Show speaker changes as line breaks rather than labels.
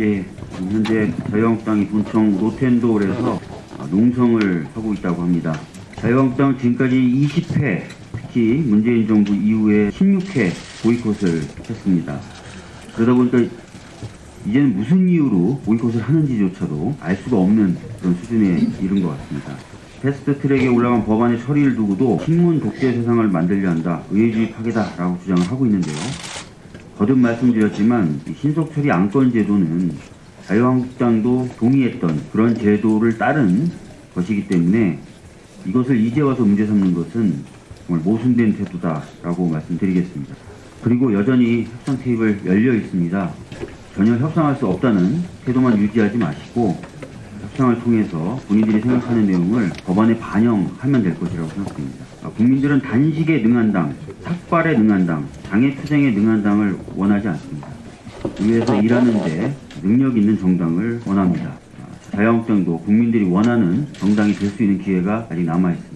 예, 현재 자유한국당이 본청 로텐도울에서 농성을 하고 있다고 합니다. 자유한국당은 지금까지 20회, 특히 문재인 정부 이후에 16회 보이콧을 했습니다. 그러다 보니까 이제는 무슨 이유로 보이콧을 하는지조차도 알 수가 없는 그런 수준에 이른 것 같습니다. 패스트 트랙에 올라간 법안의 처리를 두고도 신문 독재 세상을 만들려 한다, 의회주의 파괴다 라고 주장을 하고 있는데요. 거듭 말씀드렸지만 이 신속 처리 안건 제도는 자유한국당도 동의했던 그런 제도를 따른 것이기 때문에 이것을 이제 와서 문제 삼는 것은 정말 모순된 태도다라고 말씀드리겠습니다. 그리고 여전히 협상 테이블 열려 있습니다. 전혀 협상할 수 없다는 태도만 유지하지 마시고 협상을 통해서 본인들이 생각하는 내용을 법안에 반영하면 될 것이라고 생각됩니다. 아, 국민들은 단식에 능한 당, 삭발에 능한 당, 장애투쟁에 능한 당을 원하지 않습니다. 의회에서 일하는데 능력 있는 정당을 원합니다. 아, 자유한국당도 국민들이 원하는 정당이 될 수 있는 기회가 아직 남아 있습니다.